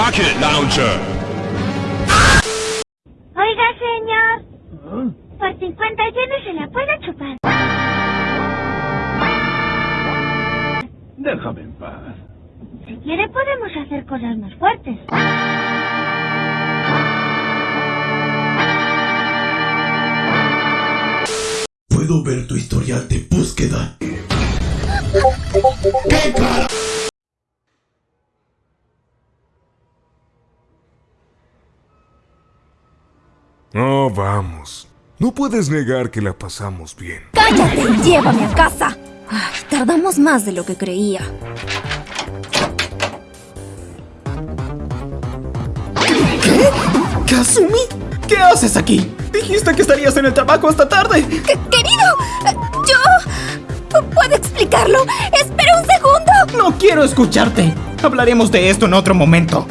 Rocket Launcher. Oiga, señor. Por 50 yenes se la puede chupar. Déjame en paz. Si quiere podemos hacer cosas más fuertes. Puedo ver tu historial de búsqueda. Oh, vamos. No puedes negar que la pasamos bien. ¡Cállate y llévame a casa! Ay, tardamos más de lo que creía. ¿Kazumi? ¿Qué haces aquí? Dijiste que estarías en el trabajo esta tarde. Que- ¡Querido! ¡Yo! ¿Puedo explicarlo? ¡Espera un segundo! No quiero escucharte. Hablaremos de esto en otro momento.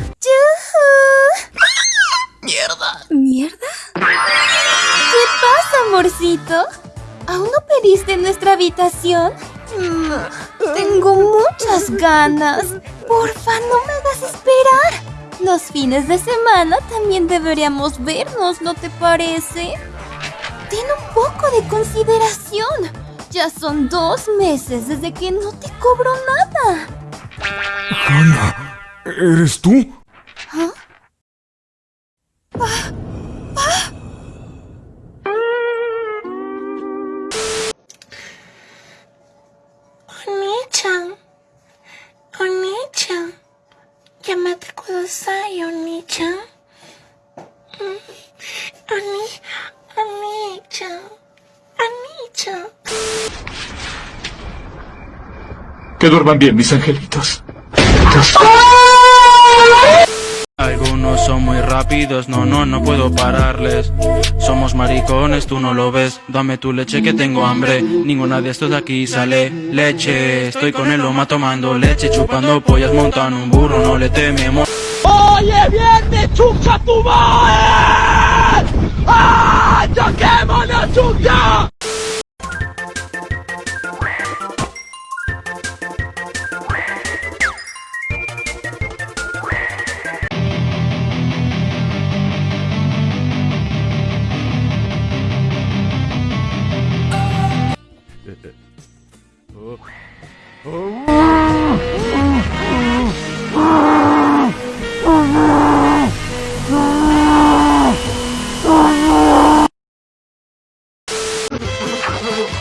Amorcito? ¿Aún no pediste nuestra habitación? Mm, tengo muchas ganas. Porfa, no me hagas esperar. Los fines de semana también deberíamos vernos, ¿no te parece? Ten un poco de consideración. Ya son dos meses desde que no te cobro nada. Hannah, ¿eres tú? Oni-chan. Kudasai, Oni-chan. Mm. Oni... Oni-chan. Oni-chan. Que duerman bien, mis angelitos. Algunos son muy rápidos, no, no, no puedo pararles. Somos maricones, tú no lo ves. Dame tu leche que tengo hambre. Ninguna de estos de aquí sale leche. Estoy con el loma tomando leche, chupando pollas, montando un burro, no le tememos. Oye bien de chucha tu madre. ¡Ah! ¡Choquémonos, chucha! 어. 어.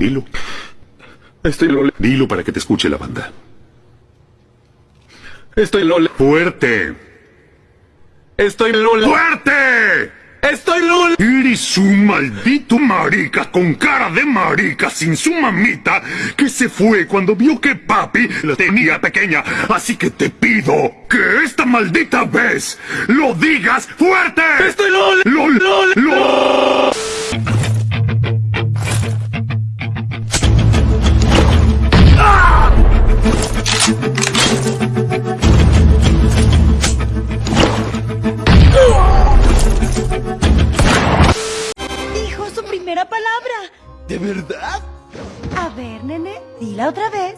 Dilo. Estoy lole. Dilo para que te escuche la banda. Estoy lole. ¡Fuerte! Estoy lole. ¡Fuerte! Estoy lole. Eres un maldito marica con cara de marica sin su mamita que se fue cuando vio que papi la tenía pequeña. Así que te pido que esta maldita vez lo digas fuerte. Estoy lole. LOL, Lole. LOL. Primera palabra. ¿De verdad? A ver, nene, dila otra vez.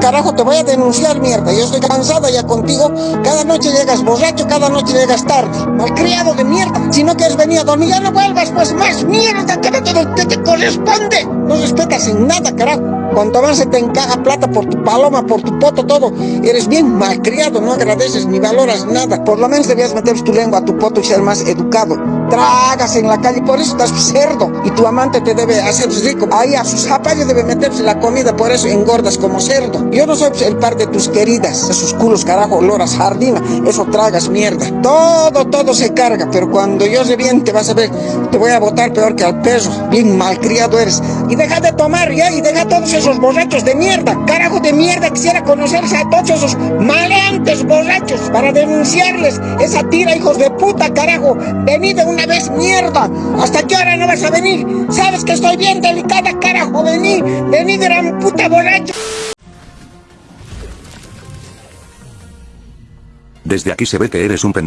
Carajo, te voy a denunciar, mierda. Yo estoy cansada ya contigo. Cada noche llegas borracho, cada noche llegas tarde. Malcriado de mierda. Si no quieres venir a dormir, ya no vuelvas, pues más mierda que no te, que te corresponde. No respetas en nada, carajo. Cuanto más se te encaja plata por tu paloma, por tu poto, todo. Eres bien malcriado, no agradeces ni valoras nada. Por lo menos debías meter tu lengua a tu poto y ser más educado. Tragas en la calle, por eso estás cerdo. Y tu amante te debe hacer rico. Ahí a sus zapallos debe meterse la comida, por eso engordas como cerdo. Yo no soy el par de tus queridas, esos culos carajo, loras jardina, eso tragas mierda. Todo, todo se carga, pero cuando yo reviente vas a ver, te voy a botar peor que al perro. Bien malcriado eres. Y deja de tomar ya, y deja todos esos borrachos de mierda. Carajo de mierda, quisiera conocerse a todos esos maleantes borrachos para denunciarles esa tira, hijos de puta, carajo. Vení de una vez, mierda. ¿Hasta qué hora no vas a venir? Sabes que estoy bien delicada, carajo. Vení, vení, gran puta borracho. Desde aquí se ve que eres un pen...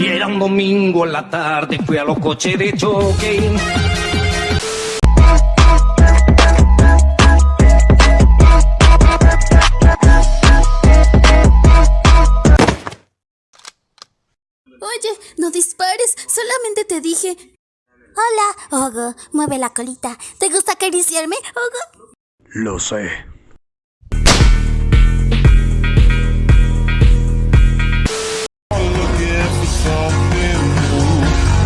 Y era un domingo en la tarde, fui a los coches de choque. Solamente te dije. Hola, Ogo, mueve la colita. ¿Te gusta acariciarme, Ogo? Lo sé.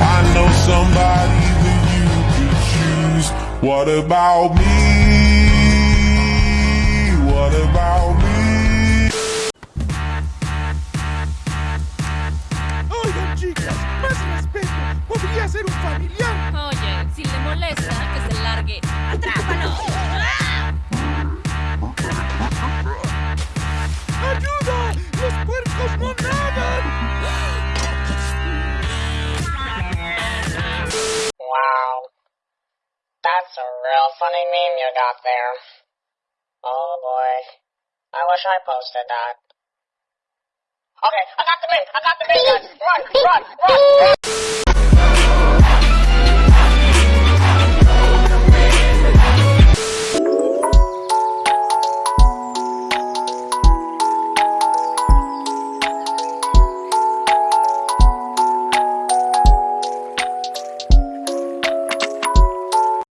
I know somebody that you could choose. What about me? What about ser un familiar. Oye, si le molesta, que se largue. ¡Atrápalo! ¡Ayuda! ¡Los puercos no nadan! Wow. That's a real funny meme you got there. Oh boy. I wish I posted that. Okay, I got the meme! I got the meme, guys! Run! Run! Run! run.